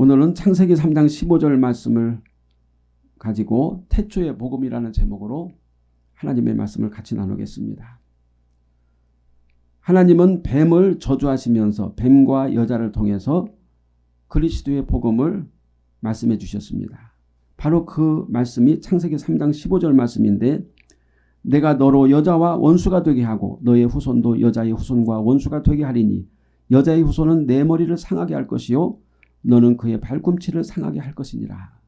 오늘은 창세기 3장 15절 말씀을 가지고 태초의 복음이라는 제목으로 하나님의 말씀을 같이 나누겠습니다. 하나님은 뱀을 저주하시면서 뱀과 여자를 통해서 그리스도의 복음을 말씀해 주셨습니다. 바로 그 말씀이 창세기 3장 15절 말씀인데 내가 너로 여자와 원수가 되게 하고 너의 후손도 여자의 후손과 원수가 되게 하리니 여자의 후손은 내 머리를 상하게 할 것이요 너는 그의 발꿈치를 상하게 할 것이니라.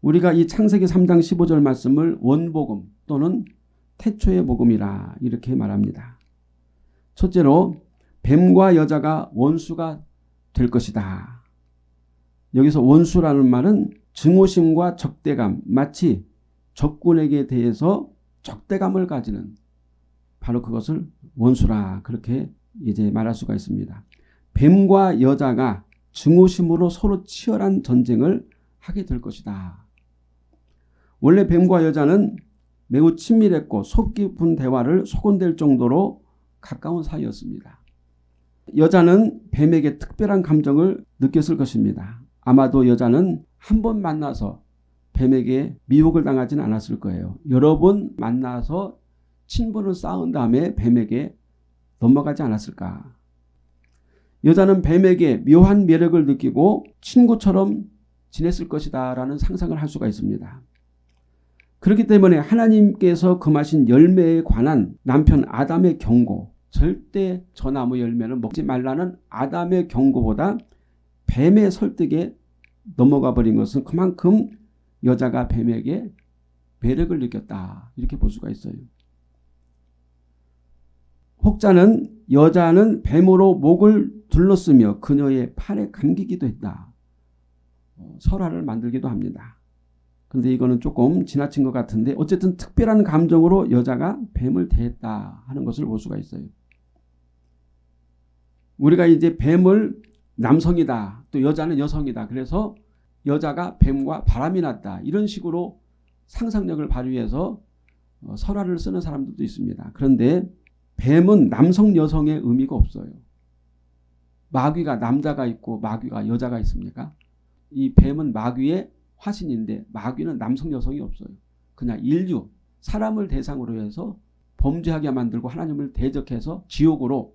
우리가 이 창세기 3장 15절 말씀을 원복음 또는 태초의 복음이라 이렇게 말합니다. 첫째로 뱀과 여자가 원수가 될 것이다. 여기서 원수라는 말은 증오심과 적대감 마치 적군에게 대해서 적대감을 가지는 바로 그것을 원수라 그렇게 이제 말할 수가 있습니다. 뱀과 여자가 증오심으로 서로 치열한 전쟁을 하게 될 것이다. 원래 뱀과 여자는 매우 친밀했고 속 깊은 대화를 소곤될 정도로 가까운 사이였습니다. 여자는 뱀에게 특별한 감정을 느꼈을 것입니다. 아마도 여자는 한 번 만나서 뱀에게 미혹을 당하지는 않았을 거예요. 여러 번 만나서 친분을 쌓은 다음에 뱀에게 넘어가지 않았을까. 여자는 뱀에게 묘한 매력을 느끼고 친구처럼 지냈을 것이다 라는 상상을 할 수가 있습니다. 그렇기 때문에 하나님께서 금하신 열매에 관한 남편 아담의 경고 절대 저 나무 열매는 먹지 말라는 아담의 경고보다 뱀의 설득에 넘어가 버린 것은 그만큼 여자가 뱀에게 매력을 느꼈다 이렇게 볼 수가 있어요. 혹자는 여자는 뱀으로 목을 둘렀으며 그녀의 팔에 감기기도 했다. 어, 설화를 만들기도 합니다. 근데 이거는 조금 지나친 것 같은데 어쨌든 특별한 감정으로 여자가 뱀을 대했다 하는 것을 볼 수가 있어요. 우리가 이제 뱀을 남성이다 또 여자는 여성이다 그래서 여자가 뱀과 바람이 났다 이런 식으로 상상력을 발휘해서 어, 설화를 쓰는 사람들도 있습니다. 그런데 뱀은 남성 여성의 의미가 없어요. 마귀가 남자가 있고 마귀가 여자가 있습니까? 이 뱀은 마귀의 화신인데 마귀는 남성 여성이 없어요. 그냥 인류 사람을 대상으로 해서 범죄하게 만들고 하나님을 대적해서 지옥으로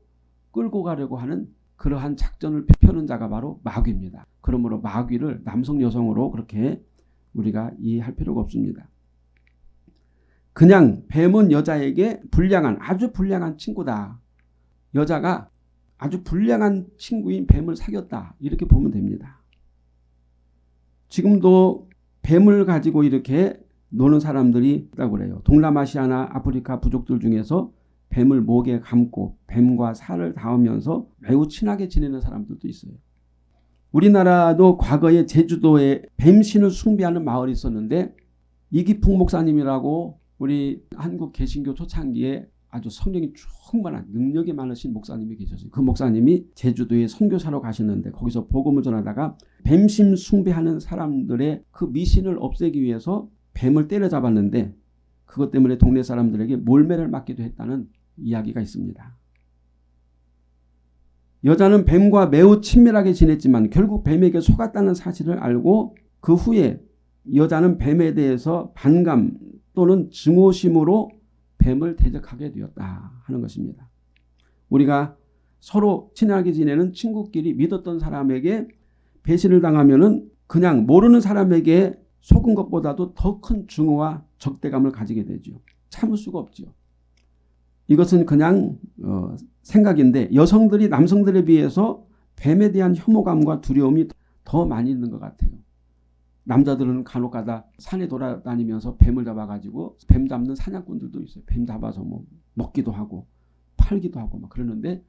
끌고 가려고 하는 그러한 작전을 펴는 자가 바로 마귀입니다. 그러므로 마귀를 남성 여성으로 그렇게 우리가 이해할 필요가 없습니다. 그냥 뱀은 여자에게 불량한 아주 불량한 친구다. 여자가 아주 불량한 친구인 뱀을 사귀었다. 이렇게 보면 됩니다. 지금도 뱀을 가지고 이렇게 노는 사람들이 있다고 그래요. 동남아시아나 아프리카 부족들 중에서 뱀을 목에 감고 뱀과 살을 닿으면서 매우 친하게 지내는 사람들도 있어요. 우리나라도 과거에 제주도에 뱀신을 숭배하는 마을이 있었는데 이기풍 목사님이라고 우리 한국 개신교 초창기에 아주 성령이 충만한 능력이 많으신 목사님이 계셨어요. 그 목사님이 제주도에 선교사로 가셨는데 거기서 복음을 전하다가 뱀심 숭배하는 사람들의 그 미신을 없애기 위해서 뱀을 때려잡았는데 그것 때문에 동네 사람들에게 몰매를 맞기도 했다는 이야기가 있습니다. 여자는 뱀과 매우 친밀하게 지냈지만 결국 뱀에게 속았다는 사실을 알고 그 후에 여자는 뱀에 대해서 반감 또는 증오심으로 뱀을 대적하게 되었다 하는 것입니다. 우리가 서로 친하게 지내는 친구끼리 믿었던 사람에게 배신을 당하면 그냥 모르는 사람에게 속은 것보다도 더 큰 증오와 적대감을 가지게 되죠. 참을 수가 없죠. 이것은 그냥 어, 생각인데 여성들이 남성들에 비해서 뱀에 대한 혐오감과 두려움이 더 많이 있는 것 같아요. 남자들은 간혹 가다 산에 돌아다니면서 뱀을 잡아가지고 뱀 잡는 사냥꾼들도 있어요. 뱀 잡아서 뭐 먹기도 하고 팔기도 하고 막 그러는데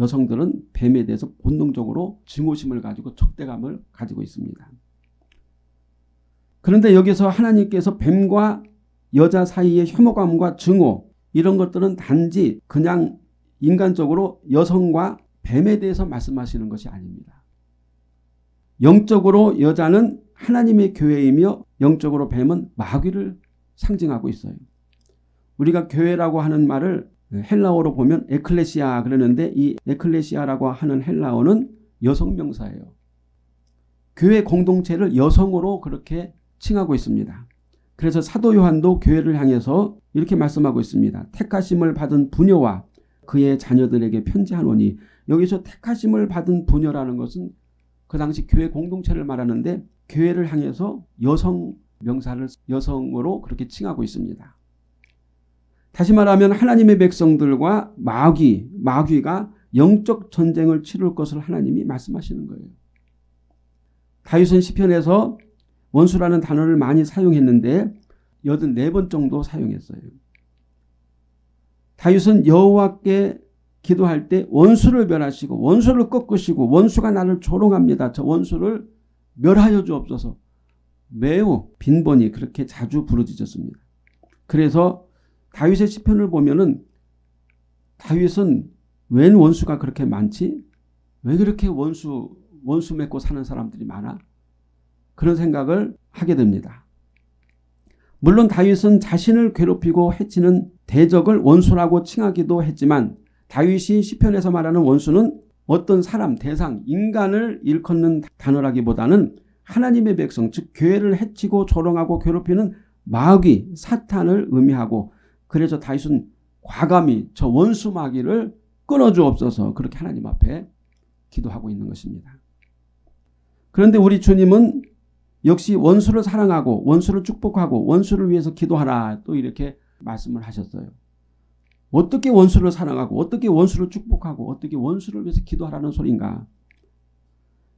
여성들은 뱀에 대해서 본능적으로 증오심을 가지고 적대감을 가지고 있습니다. 그런데 여기서 하나님께서 뱀과 여자 사이의 혐오감과 증오 이런 것들은 단지 그냥 인간적으로 여성과 뱀에 대해서 말씀하시는 것이 아닙니다. 영적으로 여자는 하나님의 교회이며 영적으로 뱀은 마귀를 상징하고 있어요. 우리가 교회라고 하는 말을 헬라어로 보면 에클레시아 그러는데 이 에클레시아라고 하는 헬라어는 여성 명사예요. 교회 공동체를 여성으로 그렇게 칭하고 있습니다. 그래서 사도 요한도 교회를 향해서 이렇게 말씀하고 있습니다. 택하심을 받은 부녀와 그의 자녀들에게 편지하노니 여기서 택하심을 받은 부녀라는 것은 그 당시 교회 공동체를 말하는데 교회를 향해서 여성 명사를 여성으로 그렇게 칭하고 있습니다. 다시 말하면 하나님의 백성들과 마귀, 마귀가 영적 전쟁을 치룰 것을 하나님이 말씀하시는 거예요. 다윗은 시편에서 원수라는 단어를 많이 사용했는데 84번 정도 사용했어요. 다윗은 여호와께 기도할 때 원수를 멸하시고 원수를 꺾으시고 원수가 나를 조롱합니다. 저 원수를 멸하여 주옵소서. 매우 빈번히 그렇게 자주 부르짖었습니다. 그래서 다윗의 시편을 보면 은 다윗은 웬 원수가 그렇게 많지? 왜 그렇게 원수 원수 맺고 사는 사람들이 많아? 그런 생각을 하게 됩니다. 물론 다윗은 자신을 괴롭히고 해치는 대적을 원수라고 칭하기도 했지만 다윗이 시편에서 말하는 원수는 어떤 사람, 대상, 인간을 일컫는 단어라기보다는 하나님의 백성, 즉 교회를 해치고 조롱하고 괴롭히는 마귀, 사탄을 의미하고 그래서 다윗은 과감히 저 원수 마귀를 끊어주옵소서 그렇게 하나님 앞에 기도하고 있는 것입니다. 그런데 우리 주님은 역시 원수를 사랑하고 원수를 축복하고 원수를 위해서 기도하라 또 이렇게 말씀을 하셨어요. 어떻게 원수를 사랑하고 어떻게 원수를 축복하고 어떻게 원수를 위해서 기도하라는 소린가?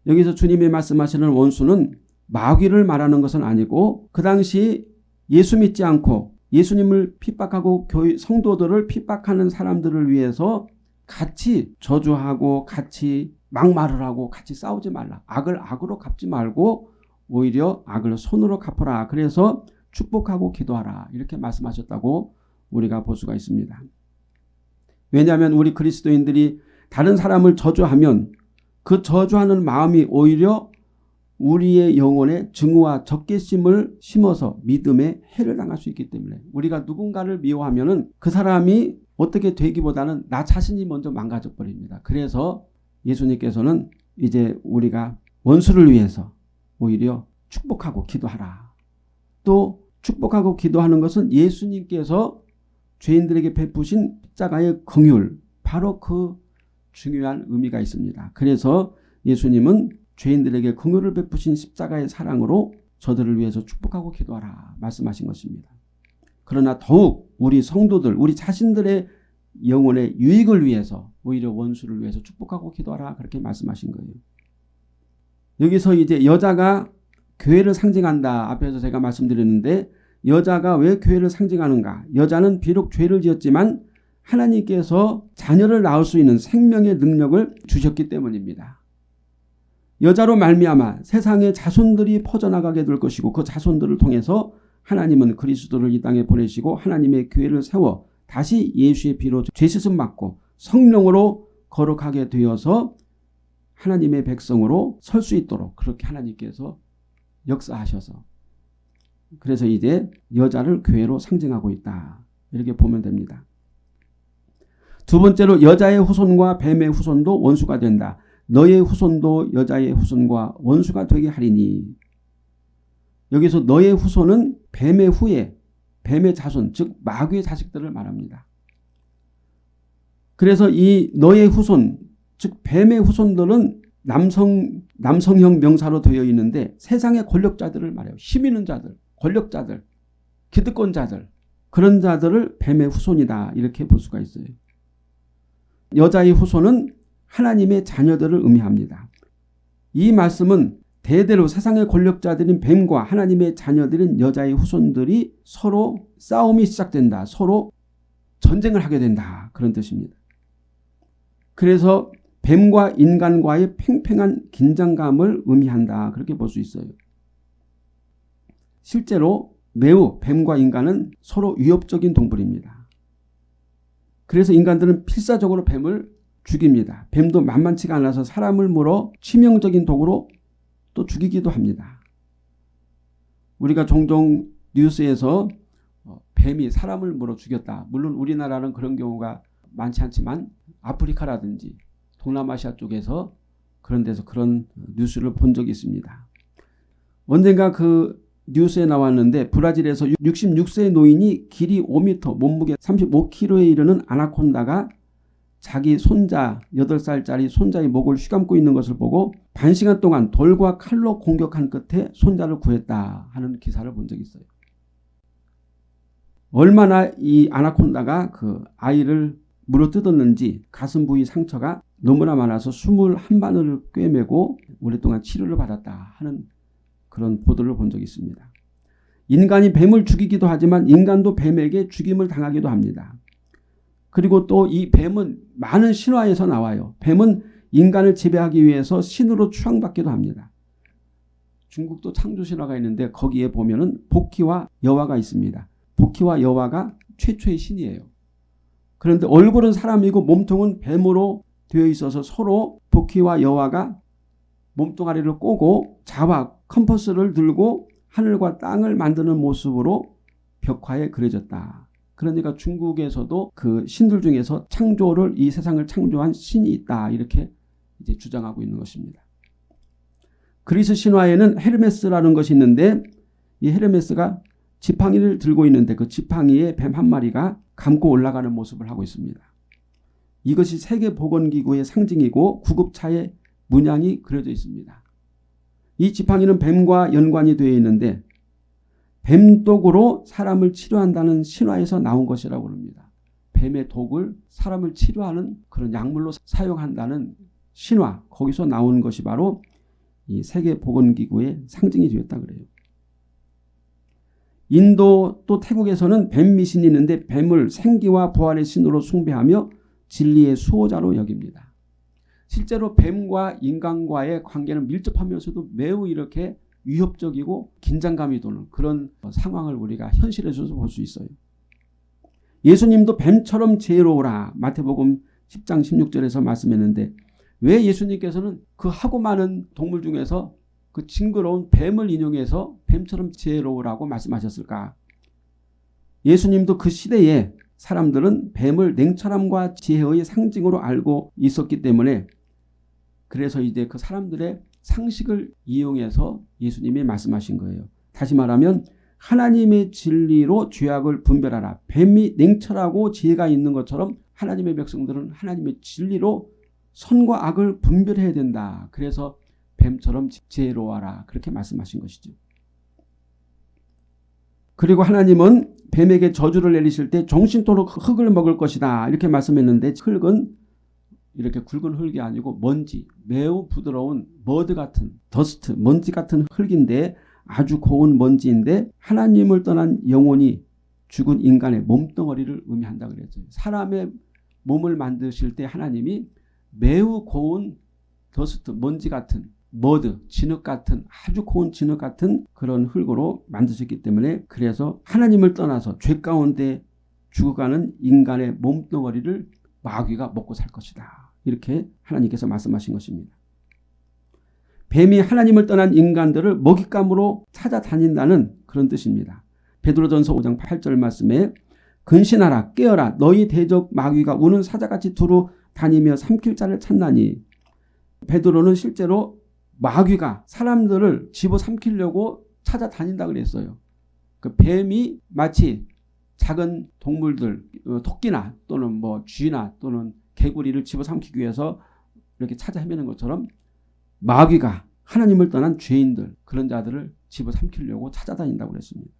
여기서 주님이 말씀하시는 원수는 마귀를 말하는 것은 아니고 그 당시 예수 믿지 않고 예수님을 핍박하고 교회 성도들을 핍박하는 사람들을 위해서 같이 저주하고 같이 막말을 하고 같이 싸우지 말라. 악을 악으로 갚지 말고 오히려 악을 손으로 갚아라. 그래서 축복하고 기도하라. 이렇게 말씀하셨다고 우리가 볼 수가 있습니다. 왜냐하면 우리 그리스도인들이 다른 사람을 저주하면 그 저주하는 마음이 오히려 우리의 영혼에 증오와 적개심을 심어서 믿음에 해를 당할 수 있기 때문에 우리가 누군가를 미워하면 그 사람이 어떻게 되기보다는 나 자신이 먼저 망가져 버립니다. 그래서 예수님께서는 이제 우리가 원수를 위해서 오히려 축복하고 기도하라. 또 축복하고 기도하는 것은 예수님께서 죄인들에게 베푸신 십자가의 긍휼 바로 그 중요한 의미가 있습니다. 그래서 예수님은 죄인들에게 긍휼을 베푸신 십자가의 사랑으로 저들을 위해서 축복하고 기도하라 말씀하신 것입니다. 그러나 더욱 우리 성도들 우리 자신들의 영혼의 유익을 위해서 오히려 원수를 위해서 축복하고 기도하라 그렇게 말씀하신 거예요. 여기서 이제 여자가 교회를 상징한다 앞에서 제가 말씀드렸는데 여자가 왜 교회를 상징하는가 여자는 비록 죄를 지었지만 하나님께서 자녀를 낳을 수 있는 생명의 능력을 주셨기 때문입니다. 여자로 말미암아 세상의 자손들이 퍼져나가게 될 것이고 그 자손들을 통해서 하나님은 그리스도를 이 땅에 보내시고 하나님의 교회를 세워 다시 예수의 피로 죄시슴 받고 성령으로 거룩하게 되어서 하나님의 백성으로 설 수 있도록 그렇게 하나님께서 역사하셔서 그래서 이제 여자를 교회로 상징하고 있다. 이렇게 보면 됩니다. 두 번째로 여자의 후손과 뱀의 후손도 원수가 된다. 너의 후손도 여자의 후손과 원수가 되게 하리니 여기서 너의 후손은 뱀의 후에 뱀의 자손 즉 마귀의 자식들을 말합니다. 그래서 이 너의 후손 즉 뱀의 후손들은 남성 남성형 명사로 되어 있는데 세상의 권력자들을 말해요. 힘 있는 자들, 권력자들, 기득권자들 그런 자들을 뱀의 후손이다 이렇게 볼 수가 있어요. 여자의 후손은 하나님의 자녀들을 의미합니다. 이 말씀은 대대로 세상의 권력자들인 뱀과 하나님의 자녀들인 여자의 후손들이 서로 싸움이 시작된다. 서로 전쟁을 하게 된다. 그런 뜻입니다. 그래서 뱀과 인간과의 팽팽한 긴장감을 의미한다. 그렇게 볼 수 있어요. 실제로 매우 뱀과 인간은 서로 위협적인 동물입니다. 그래서 인간들은 필사적으로 뱀을 죽입니다. 뱀도 만만치가 않아서 사람을 물어 치명적인 독으로 또 죽이기도 합니다. 우리가 종종 뉴스에서 어, 뱀이 사람을 물어 죽였다. 물론 우리나라는 그런 경우가 많지 않지만 아프리카라든지 동남아시아 쪽에서 그런 데서 그런 뉴스를 본 적이 있습니다. 언젠가 그 뉴스에 나왔는데 브라질에서 66세 노인이 길이 5m, 몸무게 35kg에 이르는 아나콘다가 자기 손자 8살짜리 손자의 목을 휘감고 있는 것을 보고 반시간 동안 돌과 칼로 공격한 끝에 손자를 구했다 하는 기사를 본 적이 있어요. 얼마나 이 아나콘다가 그 아이를 물어뜯었는지 가슴 부위 상처가 너무나 많아서 숨을 한 바늘을 꿰매고 오랫동안 치료를 받았다 하는 그런 보도를 본 적이 있습니다. 인간이 뱀을 죽이기도 하지만 인간도 뱀에게 죽임을 당하기도 합니다. 그리고 또 이 뱀은 많은 신화에서 나와요. 뱀은 인간을 지배하기 위해서 신으로 추앙받기도 합니다. 중국도 창조 신화가 있는데 거기에 보면 은 복희와 여화가 있습니다. 복희와 여화가 최초의 신이에요. 그런데 얼굴은 사람이고 몸통은 뱀으로 되어 있어서 서로 복희와 여화가 몸뚱아리를 꼬고 자와 컴퍼스를 들고 하늘과 땅을 만드는 모습으로 벽화에 그려졌다. 그러니까 중국에서도 그 신들 중에서 창조를 이 세상을 창조한 신이 있다 이렇게 이제 주장하고 있는 것입니다. 그리스 신화에는 헤르메스라는 것이 있는데 이 헤르메스가 지팡이를 들고 있는데 그 지팡이에 뱀 한 마리가 감고 올라가는 모습을 하고 있습니다. 이것이 세계보건기구의 상징이고 구급차에 문양이 그려져 있습니다. 이 지팡이는 뱀과 연관이 되어 있는데 뱀독으로 사람을 치료한다는 신화에서 나온 것이라고 합니다. 뱀의 독을 사람을 치료하는 그런 약물로 사용한다는 신화 거기서 나온 것이 바로 이 세계보건기구의 상징이 되었다 그래요. 인도 또 태국에서는 뱀 미신이 있는데 뱀을 생기와 부활의 신으로 숭배하며 진리의 수호자로 여깁니다. 실제로 뱀과 인간과의 관계는 밀접하면서도 매우 이렇게 위협적이고 긴장감이 도는 그런 상황을 우리가 현실에서 볼 수 있어요. 예수님도 뱀처럼 지혜로우라 마태복음 10장 16절에서 말씀했는데 왜 예수님께서는 그 하고 많은 동물 중에서 그 징그러운 뱀을 인용해서 뱀처럼 지혜로우라고 말씀하셨을까? 예수님도 그 시대에 사람들은 뱀을 냉철함과 지혜의 상징으로 알고 있었기 때문에 그래서 이제 그 사람들의 상식을 이용해서 예수님이 말씀하신 거예요. 다시 말하면 하나님의 진리로 죄악을 분별하라. 뱀이 냉철하고 지혜가 있는 것처럼 하나님의 백성들은 하나님의 진리로 선과 악을 분별해야 된다. 그래서 뱀처럼 지혜로워라. 그렇게 말씀하신 것이죠. 그리고 하나님은 뱀에게 저주를 내리실 때 종신토록 흙을 먹을 것이다. 이렇게 말씀했는데 흙은 이렇게 굵은 흙이 아니고 먼지, 매우 부드러운 mud 같은 dust, 먼지 같은 흙인데 아주 고운 먼지인데 하나님을 떠난 영혼이 죽은 인간의 몸덩어리를 의미한다 그랬죠. 사람의 몸을 만드실 때 하나님이 매우 고운 dust, 먼지 같은 mud, 진흙 같은 아주 고운 진흙 같은 그런 흙으로 만드셨기 때문에 그래서 하나님을 떠나서 죄 가운데 죽어가는 인간의 몸덩어리를 마귀가 먹고 살 것이다. 이렇게 하나님께서 말씀하신 것입니다. 뱀이 하나님을 떠난 인간들을 먹잇감으로 찾아다닌다는 그런 뜻입니다. 베드로전서 5장 8절 말씀에 근신하라 깨어라 너희 대적 마귀가 우는 사자같이 두루 다니며 삼킬 자를 찾나니 베드로는 실제로 마귀가 사람들을 집어삼키려고 찾아다닌다 그랬어요. 그 뱀이 마치 작은 동물들 어, 토끼나 또는 뭐 쥐나 또는 개구리를 집어삼키기 위해서 이렇게 찾아 헤매는 것처럼 마귀가 하나님을 떠난 죄인들 그런 자들을 집어삼키려고 찾아다닌다고 그랬습니다.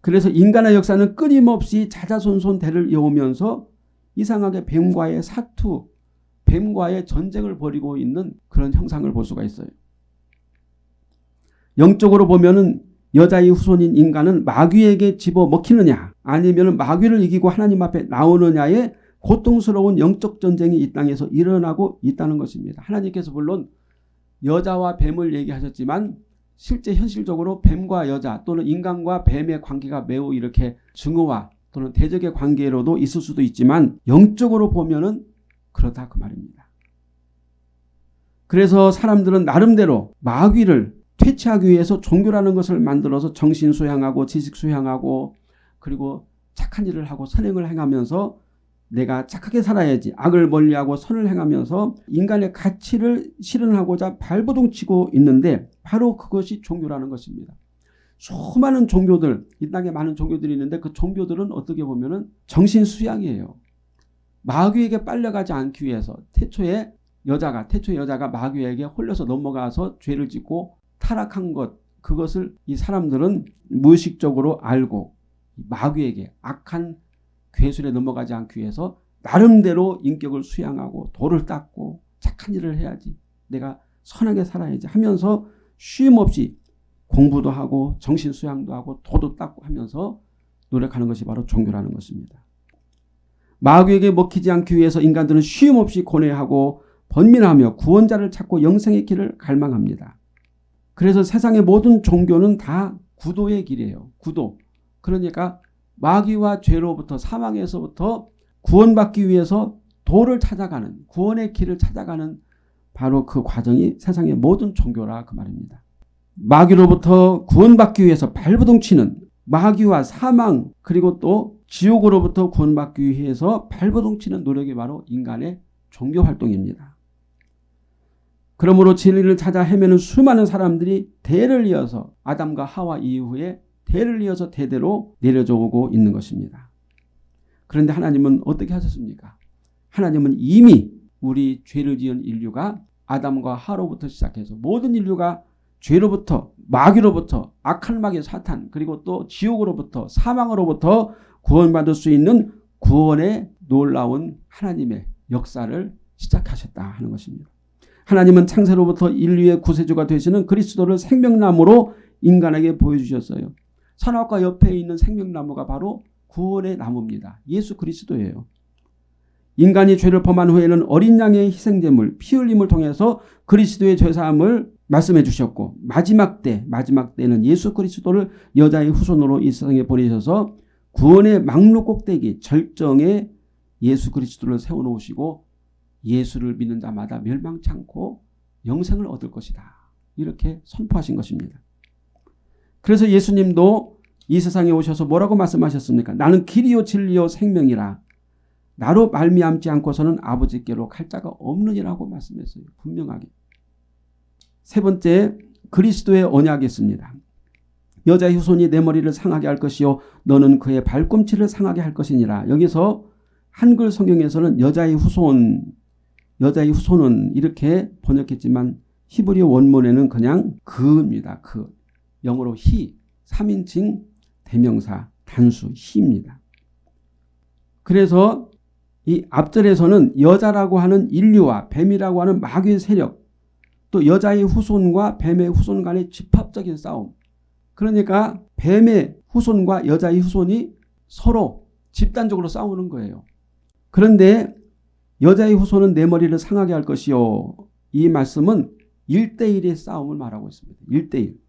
그래서 인간의 역사는 끊임없이 자자손손 대를 이어오면서 이상하게 뱀과의 사투, 뱀과의 전쟁을 벌이고 있는 그런 형상을 볼 수가 있어요. 영적으로 보면은 여자의 후손인 인간은 마귀에게 집어 먹히느냐 아니면 마귀를 이기고 하나님 앞에 나오느냐의 고통스러운 영적 전쟁이 이 땅에서 일어나고 있다는 것입니다. 하나님께서 물론 여자와 뱀을 얘기하셨지만 실제 현실적으로 뱀과 여자 또는 인간과 뱀의 관계가 매우 이렇게 증오와 또는 대적의 관계로도 있을 수도 있지만 영적으로 보면 은 그렇다 그 말입니다. 그래서 사람들은 나름대로 마귀를 퇴치하기 위해서 종교라는 것을 만들어서 정신 수양하고 지식 수양하고 그리고 착한 일을 하고 선행을 행하면서 내가 착하게 살아야지 악을 멀리하고 선을 행하면서 인간의 가치를 실현하고자 발버둥치고 있는데 바로 그것이 종교라는 것입니다. 수많은 종교들 이 땅에 많은 종교들이 있는데 그 종교들은 어떻게 보면 은 정신 수양이에요. 마귀에게 빨려가지 않기 위해서 태초에 여자가 태초 여자가 마귀에게 홀려서 넘어가서 죄를 짓고 타락한 것 그것을 이 사람들은 무의식적으로 알고 마귀에게 악한 괴술에 넘어가지 않기 위해서 나름대로 인격을 수양하고 도를 닦고 착한 일을 해야지 내가 선하게 살아야지 하면서 쉼 없이 공부도 하고 정신 수양도 하고 도도 닦고 하면서 노력하는 것이 바로 종교라는 것입니다. 마귀에게 먹히지 않기 위해서 인간들은 쉼 없이 고뇌하고 번민하며 구원자를 찾고 영생의 길을 갈망합니다. 그래서 세상의 모든 종교는 다 구도의 길이에요. 구도. 그러니까 마귀와 죄로부터 사망에서부터 구원받기 위해서 도를 찾아가는 구원의 길을 찾아가는 바로 그 과정이 세상의 모든 종교라 그 말입니다. 마귀로부터 구원받기 위해서 발버둥치는 마귀와 사망 그리고 또 지옥으로부터 구원받기 위해서 발버둥치는 노력이 바로 인간의 종교 활동입니다. 그러므로 진리를 찾아 헤매는 수많은 사람들이 대를 이어서 아담과 하와 이후에 대를 이어서 대대로 내려져 오고 있는 것입니다. 그런데 하나님은 어떻게 하셨습니까? 하나님은 이미 우리 죄를 지은 인류가 아담과 하로부터 시작해서 모든 인류가 죄로부터 마귀로부터 악한 마귀 사탄 그리고 또 지옥으로부터 사망으로부터 구원받을 수 있는 구원의 놀라운 하나님의 역사를 시작하셨다 하는 것입니다. 하나님은 창세로부터 인류의 구세주가 되시는 그리스도를 생명나무로 인간에게 보여주셨어요. 선악과 옆에 있는 생명나무가 바로 구원의 나무입니다. 예수 그리스도예요. 인간이 죄를 범한 후에는 어린 양의 희생제물 피 흘림을 통해서 그리스도의 죄사함을 말씀해 주셨고 마지막 때 마지막 때는 예수 그리스도를 여자의 후손으로 이 세상에 보내셔서 구원의 막루 꼭대기 절정에 예수 그리스도를 세워놓으시고 예수를 믿는 자마다 멸망치 않고 영생을 얻을 것이다. 이렇게 선포하신 것입니다. 그래서 예수님도 이 세상에 오셔서 뭐라고 말씀하셨습니까? 나는 길이요 진리요 생명이라. 나로 말미암지 않고서는 아버지께로 갈 자가 없느니라고 말씀했어요. 분명하게. 세 번째 그리스도의 언약이었습니다. 여자의 후손이 내 머리를 상하게 할 것이요 너는 그의 발꿈치를 상하게 할 것이니라. 여기서 한글 성경에서는 여자의 후손 여자의 후손은 이렇게 번역했지만 히브리 원문에는 그냥 그입니다. 그 영어로 히 3인칭 대명사 단수 히입니다. 그래서 이 앞절에서는 여자라고 하는 인류와 뱀이라고 하는 마귀의 세력 또 여자의 후손과 뱀의 후손 간의 집합적인 싸움 그러니까 뱀의 후손과 여자의 후손이 서로 집단적으로 싸우는 거예요. 그런데 여자의 후손은 내 머리를 상하게 할 것이요. 이 말씀은 1대1의 싸움을 말하고 있습니다. 1대1.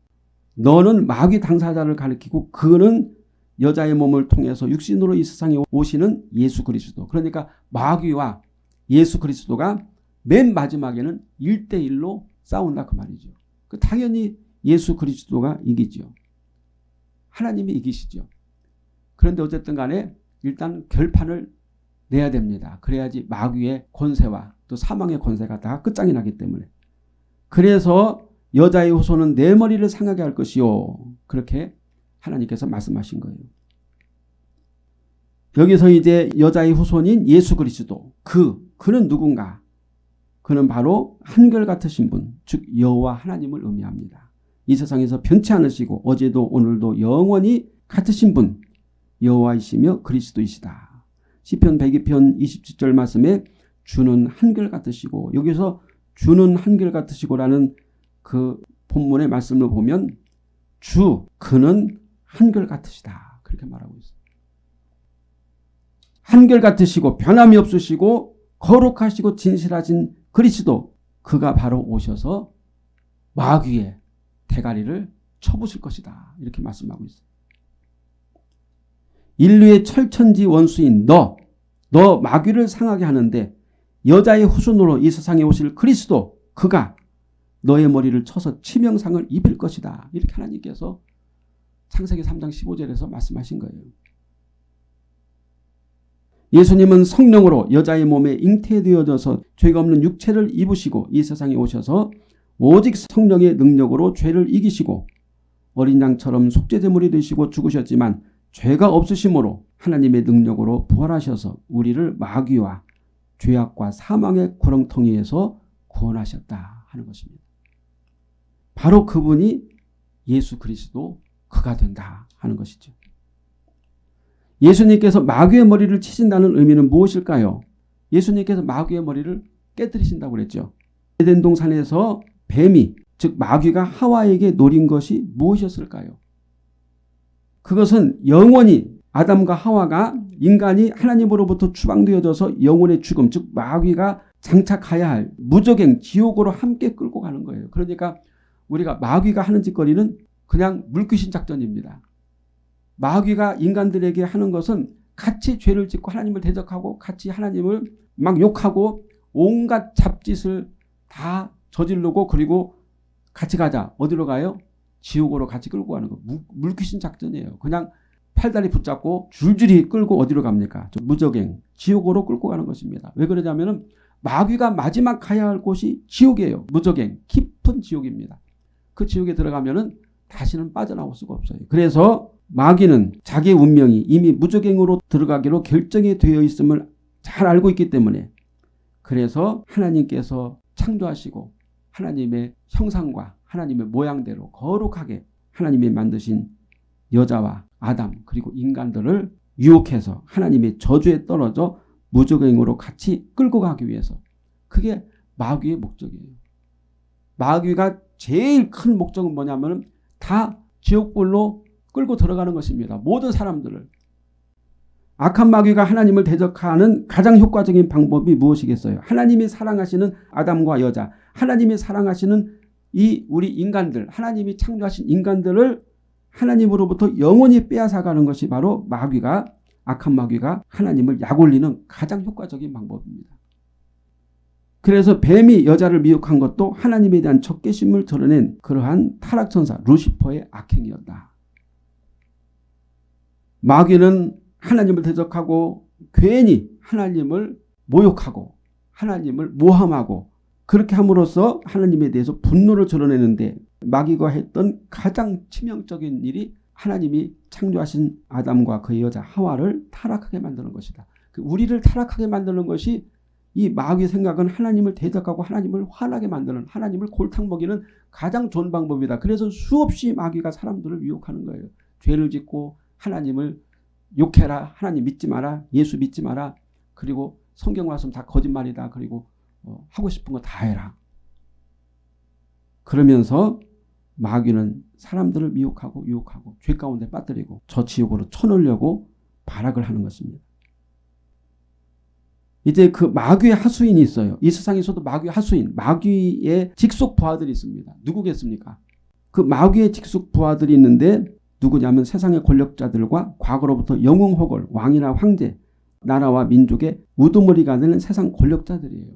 너는 마귀 당사자를 가리키고 그는 여자의 몸을 통해서 육신으로 이 세상에 오시는 예수 그리스도. 그러니까 마귀와 예수 그리스도가 맨 마지막에는 1대1로 싸운다 그 말이죠. 그 당연히 예수 그리스도가 이기죠. 하나님이 이기시죠. 그런데 어쨌든 간에 일단 결판을 내야 됩니다. 그래야지 마귀의 권세와 또 사망의 권세가 다 끝장이 나기 때문에. 그래서 여자의 후손은 내 머리를 상하게 할 것이요. 그렇게 하나님께서 말씀하신 거예요. 여기서 이제 여자의 후손인 예수 그리스도 그 그는 누군가 그는 바로 한결같으신 분, 즉 여호와 하나님을 의미합니다. 이 세상에서 변치 않으시고 어제도 오늘도 영원히 같으신 분 여호와이시며 그리스도이시다. 시편 102편 27절 말씀에 주는 한결같으시고 여기서 주는 한결같으시고라는 그 본문의 말씀을 보면 주 그는 한결같으시다. 그렇게 말하고 있어요. 한결같으시고 변함이 없으시고 거룩하시고 진실하신 그리스도 그가 바로 오셔서 마귀의 대가리를 쳐부실 것이다. 이렇게 말씀하고 있어요. 인류의 철천지 원수인 너, 너 마귀를 상하게 하는데 여자의 후손으로 이 세상에 오실 그리스도 그가 너의 머리를 쳐서 치명상을 입을 것이다. 이렇게 하나님께서 창세기 3장 15절에서 말씀하신 거예요. 예수님은 성령으로 여자의 몸에 잉태되어져서 죄가 없는 육체를 입으시고 이 세상에 오셔서 오직 성령의 능력으로 죄를 이기시고 어린 양처럼 속죄제물이 되시고 죽으셨지만 죄가 없으심으로 하나님의 능력으로 부활하셔서 우리를 마귀와 죄악과 사망의 구렁텅이에서 구원하셨다 하는 것입니다. 바로 그분이 예수 그리스도 그가 된다 하는 것이죠. 예수님께서 마귀의 머리를 치신다는 의미는 무엇일까요? 예수님께서 마귀의 머리를 깨뜨리신다고 그랬죠. 에덴 동산에서 뱀이 즉 마귀가 하와에게 노린 것이 무엇이었을까요? 그것은 영원히 아담과 하와가 인간이 하나님으로부터 추방되어져서 영혼의 죽음 즉 마귀가 장착해야 할 무적행 지옥으로 함께 끌고 가는 거예요. 그러니까 우리가 마귀가 하는 짓거리는 그냥 물귀신 작전입니다. 마귀가 인간들에게 하는 것은 같이 죄를 짓고 하나님을 대적하고 같이 하나님을 막 욕하고 온갖 잡짓을 다 저지르고 그리고 같이 가자. 어디로 가요? 지옥으로 같이 끌고 가는 거. 물 귀신 작전이에요. 그냥 팔다리 붙잡고 줄줄이 끌고 어디로 갑니까? 무적행. 지옥으로 끌고 가는 것입니다. 왜 그러냐면 은 마귀가 마지막 가야 할 곳이 지옥이에요. 무적행. 깊은 지옥입니다. 그 지옥에 들어가면은 다시는 빠져나올 수가 없어요. 그래서 마귀는 자기 운명이 이미 무적행으로 들어가기로 결정이 되어 있음을 잘 알고 있기 때문에 그래서 하나님께서 창조하시고 하나님의 형상과 하나님의 모양대로 거룩하게 하나님이 만드신 여자와 아담 그리고 인간들을 유혹해서 하나님의 저주에 떨어져 무적행으로 같이 끌고 가기 위해서 그게 마귀의 목적이에요. 마귀가 제일 큰 목적은 뭐냐면 다 지옥불로 끌고 들어가는 것입니다. 모든 사람들을. 악한 마귀가 하나님을 대적하는 가장 효과적인 방법이 무엇이겠어요? 하나님이 사랑하시는 아담과 여자, 하나님이 사랑하시는 이 우리 인간들, 하나님이 창조하신 인간들을 하나님으로부터 영원히 빼앗아가는 것이 바로 마귀가 악한 마귀가 하나님을 약올리는 가장 효과적인 방법입니다. 그래서 뱀이 여자를 미혹한 것도 하나님에 대한 적개심을 드러낸 그러한 타락천사 루시퍼의 악행이었다. 마귀는 하나님을 대적하고 괜히 하나님을 모욕하고 하나님을 모함하고 그렇게 함으로써 하나님에 대해서 분노를 드러내는데 마귀가 했던 가장 치명적인 일이 하나님이 창조하신 아담과 그의 여자 하와를 타락하게 만드는 것이다. 그 우리를 타락하게 만드는 것이 이 마귀의 생각은 하나님을 대적하고 하나님을 화나게 만드는 하나님을 골탕 먹이는 가장 좋은 방법이다. 그래서 수없이 마귀가 사람들을 유혹하는 거예요. 죄를 짓고 하나님을 욕해라. 하나님 믿지 마라. 예수 믿지 마라. 그리고 성경 말씀 다 거짓말이다. 그리고 어, 하고 싶은 거 다 해라. 그러면서 마귀는 사람들을 미혹하고 유혹하고 죄 가운데 빠뜨리고 저 지옥으로 쳐넣으려고 발악을 하는 것입니다. 이제 그 마귀의 하수인이 있어요. 이 세상에서도 마귀의 하수인, 마귀의 직속 부하들이 있습니다. 누구겠습니까? 그 마귀의 직속 부하들이 있는데 누구냐면 세상의 권력자들과 과거로부터 영웅 혹을 왕이나 황제, 나라와 민족의 우두머리가 되는 세상 권력자들이에요.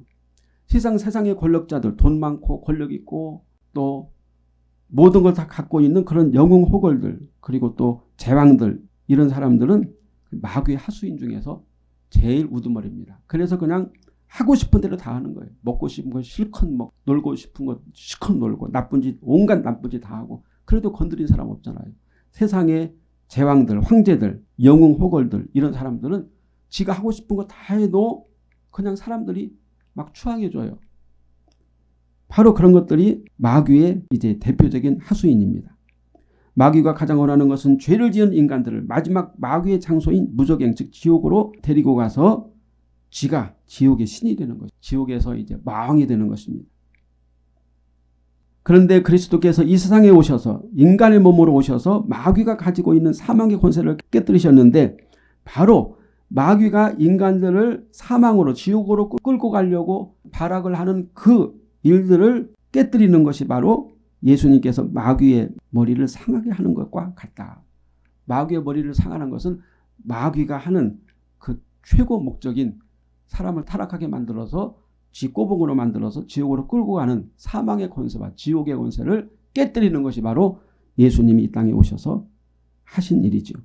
세상 세상의 권력자들 돈 많고 권력 있고 또 모든 걸 다 갖고 있는 그런 영웅 호걸들 그리고 또 제왕들 이런 사람들은 마귀의 하수인 중에서 제일 우두머리입니다. 그래서 그냥 하고 싶은 대로 다 하는 거예요. 먹고 싶은 거 실컷 먹, 놀고 싶은 거 실컷 놀고 나쁜 짓 온갖 나쁜 짓 다 하고 그래도 건드린 사람 없잖아요. 세상의 제왕들, 황제들, 영웅 호걸들 이런 사람들은 지가 하고 싶은 거 다 해도 그냥 사람들이 막 추앙해줘요. 바로 그런 것들이 마귀의 이제 대표적인 하수인입니다. 마귀가 가장 원하는 것은 죄를 지은 인간들을 마지막 마귀의 장소인 무적행 즉 지옥으로 데리고 가서 지가 지옥의 신이 되는 것, 지옥에서 이제 마왕이 되는 것입니다. 그런데 그리스도께서 이 세상에 오셔서 인간의 몸으로 오셔서 마귀가 가지고 있는 사망의 권세를 깨뜨리셨는데 바로 마귀가 인간들을 사망으로 지옥으로 끌고 가려고 발악을 하는 그 일들을 깨뜨리는 것이 바로 예수님께서 마귀의 머리를 상하게 하는 것과 같다. 마귀의 머리를 상하는 것은 마귀가 하는 그 최고 목적인 사람을 타락하게 만들어서 지 꼬봉으로 만들어서 지옥으로 끌고 가는 사망의 권세와 지옥의 권세를 깨뜨리는 것이 바로 예수님이 이 땅에 오셔서 하신 일이죠.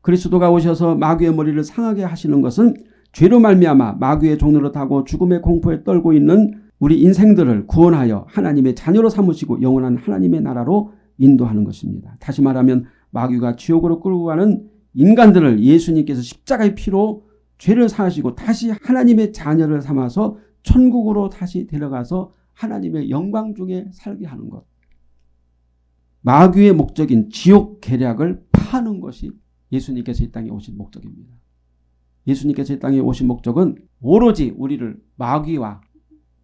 그리스도가 오셔서 마귀의 머리를 상하게 하시는 것은 죄로 말미암아 마귀의 종로로 타고 죽음의 공포에 떨고 있는 우리 인생들을 구원하여 하나님의 자녀로 삼으시고 영원한 하나님의 나라로 인도하는 것입니다. 다시 말하면 마귀가 지옥으로 끌고 가는 인간들을 예수님께서 십자가의 피로 죄를 사하시고 다시 하나님의 자녀를 삼아서 천국으로 다시 데려가서 하나님의 영광 중에 살게 하는 것. 마귀의 목적인 지옥 계략을 파는 것이 예수님께서 이 땅에 오신 목적입니다. 예수님께서 이 땅에 오신 목적은 오로지 우리를 마귀와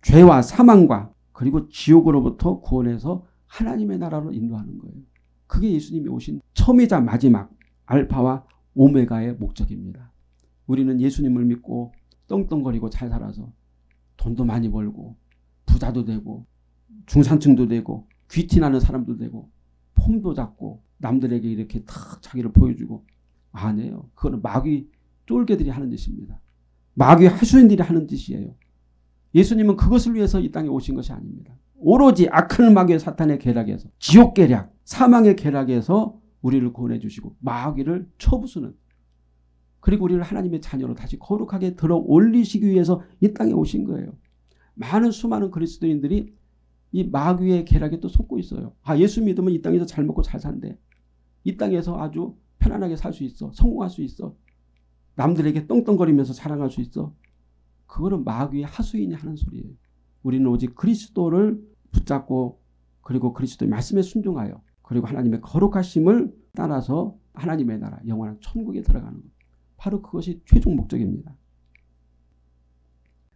죄와 사망과 그리고 지옥으로부터 구원해서 하나님의 나라로 인도하는 거예요. 그게 예수님이 오신 처음이자 마지막 알파와 오메가의 목적입니다. 우리는 예수님을 믿고 떵떵거리고 잘 살아서 돈도 많이 벌고 부자도 되고 중산층도 되고 귀티나는 사람도 되고 폼도 잡고 남들에게 이렇게 탁 자기를 보여주고 아니에요. 그거는 마귀 쫄개들이 하는 짓입니다. 마귀 하수인들이 하는 짓이에요. 예수님은 그것을 위해서 이 땅에 오신 것이 아닙니다. 오로지 악한 마귀의 사탄의 계략에서 지옥 계략, 사망의 계략에서 우리를 구원해 주시고 마귀를 쳐부수는 그리고 우리를 하나님의 자녀로 다시 거룩하게 들어 올리시기 위해서 이 땅에 오신 거예요. 많은 수많은 그리스도인들이 이 마귀의 계략에 또 속고 있어요. 아 예수 믿으면 이 땅에서 잘 먹고 잘 산대. 이 땅에서 아주 편안하게 살 수 있어. 성공할 수 있어. 남들에게 떵떵거리면서 자랑할 수 있어. 그거는 마귀의 하수인이 하는 소리예요. 우리는 오직 그리스도를 붙잡고 그리고 그리스도의 말씀에 순종하여 그리고 하나님의 거룩하심을 따라서 하나님의 나라 영원한 천국에 들어가는 것. 바로 그것이 최종 목적입니다.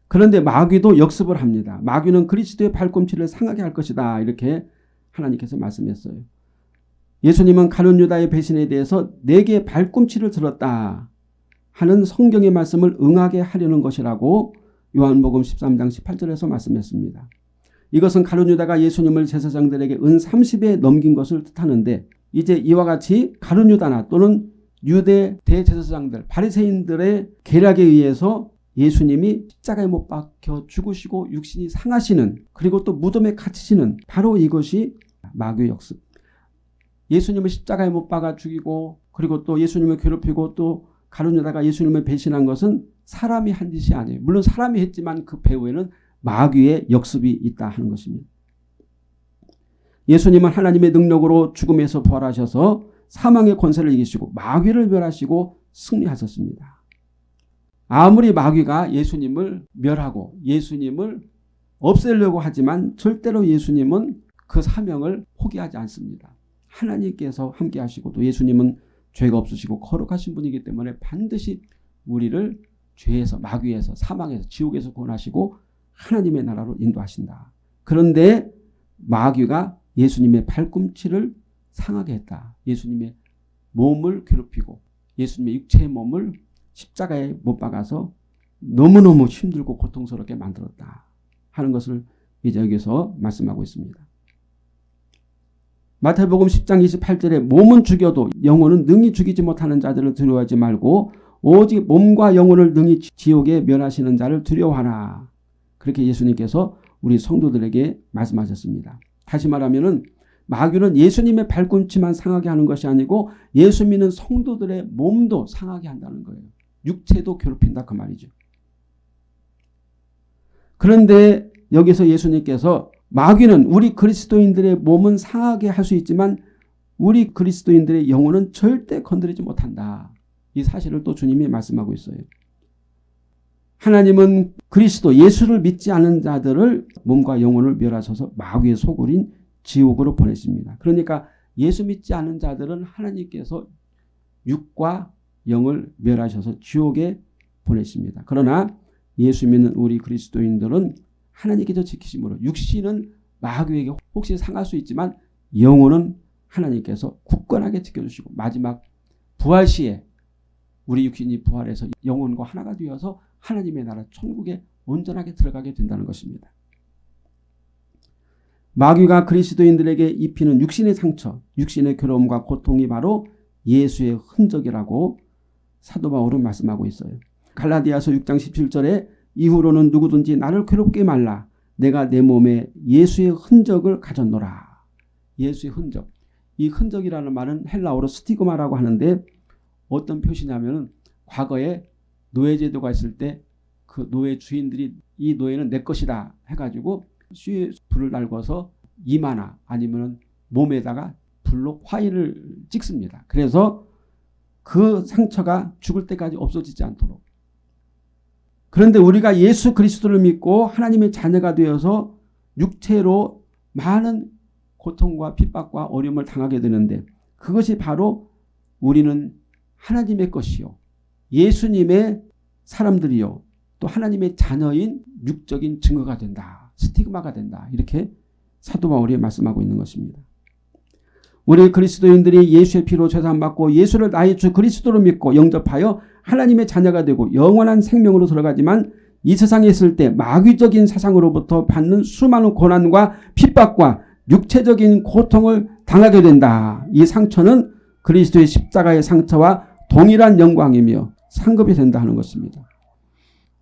그런데 마귀도 역습을 합니다. 마귀는 그리스도의 발꿈치를 상하게 할 것이다. 이렇게 하나님께서 말씀했어요. 예수님은 가룟 유다의 배신에 대해서 내게 발꿈치를 들었다 하는 성경의 말씀을 응하게 하려는 것이라고 요한복음 13장 18절에서 말씀했습니다. 이것은 가룟 유다가 예수님을 제사장들에게 은 30에 넘긴 것을 뜻하는데 이제 이와 같이 가룟 유다나 또는 유대 대제사장들 바리새인들의 계략에 의해서 예수님이 십자가에 못 박혀 죽으시고 육신이 상하시는 그리고 또 무덤에 갇히시는 바로 이것이 마귀 역습. 예수님을 십자가에 못 박아 죽이고 그리고 또 예수님을 괴롭히고 또 가룟유다가 예수님을 배신한 것은 사람이 한 짓이 아니에요. 물론 사람이 했지만 그 배후에는 마귀의 역습이 있다 하는 것입니다. 예수님은 하나님의 능력으로 죽음에서 부활하셔서 사망의 권세를 이기시고 마귀를 멸하시고 승리하셨습니다. 아무리 마귀가 예수님을 멸하고 예수님을 없애려고 하지만 절대로 예수님은 그 사명을 포기하지 않습니다. 하나님께서 함께 하시고 또 예수님은 죄가 없으시고 거룩하신 분이기 때문에 반드시 우리를 죄에서 마귀에서 사망에서 지옥에서 구원하시고 하나님의 나라로 인도하신다. 그런데 마귀가 예수님의 발꿈치를 상하게 했다. 예수님의 몸을 괴롭히고 예수님의 육체의 몸을 십자가에 못 박아서 너무너무 힘들고 고통스럽게 만들었다 하는 것을 이제 여기서 말씀하고 있습니다. 마태복음 10장 28절에 몸은 죽여도 영혼은 능히 죽이지 못하는 자들을 두려워하지 말고 오직 몸과 영혼을 능히 지옥에 멸하시는 자를 두려워하라. 그렇게 예수님께서 우리 성도들에게 말씀하셨습니다. 다시 말하면 마귀는 예수님의 발꿈치만 상하게 하는 것이 아니고 예수 믿는 성도들의 몸도 상하게 한다는 거예요. 육체도 괴롭힌다 그 말이죠. 그런데 여기서 예수님께서 마귀는 우리 그리스도인들의 몸은 상하게 할 수 있지만 우리 그리스도인들의 영혼은 절대 건드리지 못한다. 이 사실을 또 주님이 말씀하고 있어요. 하나님은 그리스도 예수를 믿지 않는 자들을 몸과 영혼을 멸하셔서 마귀의 소굴인 지옥으로 보내십니다. 그러니까 예수 믿지 않는 자들은 하나님께서 육과 영을 멸하셔서 지옥에 보내십니다. 그러나 예수 믿는 우리 그리스도인들은 하나님께서 지키심으로 육신은 마귀에게 혹시 상할 수 있지만 영혼은 하나님께서 굳건하게 지켜주시고 마지막 부활 시에 우리 육신이 부활해서 영혼과 하나가 되어서 하나님의 나라 천국에 온전하게 들어가게 된다는 것입니다. 마귀가 그리스도인들에게 입히는 육신의 상처, 육신의 괴로움과 고통이 바로 예수의 흔적이라고 사도 바울은 말씀하고 있어요. 갈라디아서 6장 17절에 이후로는 누구든지 나를 괴롭게 말라. 내가 내 몸에 예수의 흔적을 가졌노라. 예수의 흔적. 이 흔적이라는 말은 헬라어로 스티그마라고 하는데 어떤 표시냐면은 과거에 노예제도가 있을 때 그 노예 주인들이 이 노예는 내 것이다 해가지고 수에 불을 달궈서 이마나 아니면 몸에다가 불로 화인을 찍습니다. 그래서 그 상처가 죽을 때까지 없어지지 않도록. 그런데 우리가 예수 그리스도를 믿고 하나님의 자녀가 되어서 육체로 많은 고통과 핍박과 어려움을 당하게 되는데 그것이 바로 우리는 하나님의 것이요. 예수님의 사람들이요. 또 하나님의 자녀인 육적인 증거가 된다. 스티그마가 된다. 이렇게 사도 바울이 말씀하고 있는 것입니다. 우리 그리스도인들이 예수의 피로 죄산받고 예수를 나의 주 그리스도로 믿고 영접하여 하나님의 자녀가 되고 영원한 생명으로 들어가지만 이 세상에 있을 때 마귀적인 사상으로부터 받는 수많은 고난과 핍박과 육체적인 고통을 당하게 된다. 이 상처는 그리스도의 십자가의 상처와 동일한 영광이며 상급이 된다 하는 것입니다.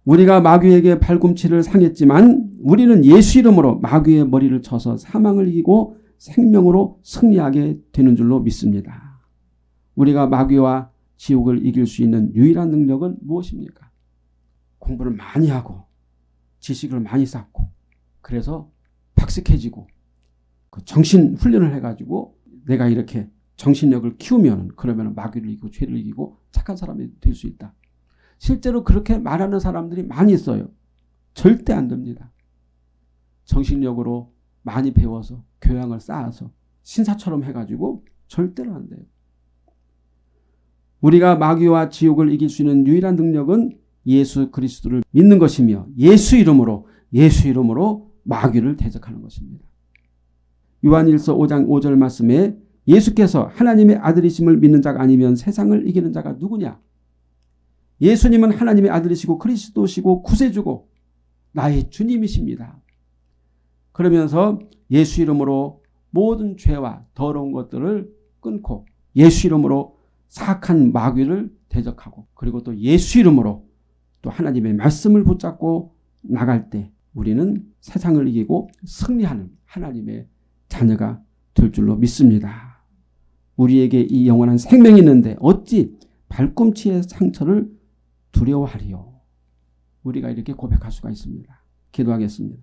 우리가 마귀에게 발꿈치를 상했지만 우리는 예수 이름으로 마귀의 머리를 쳐서 사망을 이기고 생명으로 승리하게 되는 줄로 믿습니다. 우리가 마귀와 지옥을 이길 수 있는 유일한 능력은 무엇입니까? 공부를 많이 하고 지식을 많이 쌓고 그래서 박식해지고 그 정신 훈련을 해가지고 내가 이렇게 정신력을 키우면 그러면 마귀를 이기고 죄를 이기고 착한 사람이 될 수 있다. 실제로 그렇게 말하는 사람들이 많이 있어요. 절대 안 됩니다. 정신력으로 많이 배워서 교양을 쌓아서 신사처럼 해가지고 절대로 안 돼요. 우리가 마귀와 지옥을 이길 수 있는 유일한 능력은 예수 그리스도를 믿는 것이며 예수 이름으로 예수 이름으로 마귀를 대적하는 것입니다. 요한일서 5장 5절 말씀에 예수께서 하나님의 아들이심을 믿는 자가 아니면 세상을 이기는 자가 누구냐? 예수님은 하나님의 아들이시고 그리스도시고 구세주고 나의 주님이십니다. 그러면서 예수 이름으로 모든 죄와 더러운 것들을 끊고 예수 이름으로 사악한 마귀를 대적하고 그리고 또 예수 이름으로 또 하나님의 말씀을 붙잡고 나갈 때 우리는 세상을 이기고 승리하는 하나님의 자녀가 될 줄로 믿습니다. 우리에게 이 영원한 생명이 있는데 어찌 발꿈치의 상처를 두려워하리요. 우리가 이렇게 고백할 수가 있습니다. 기도하겠습니다.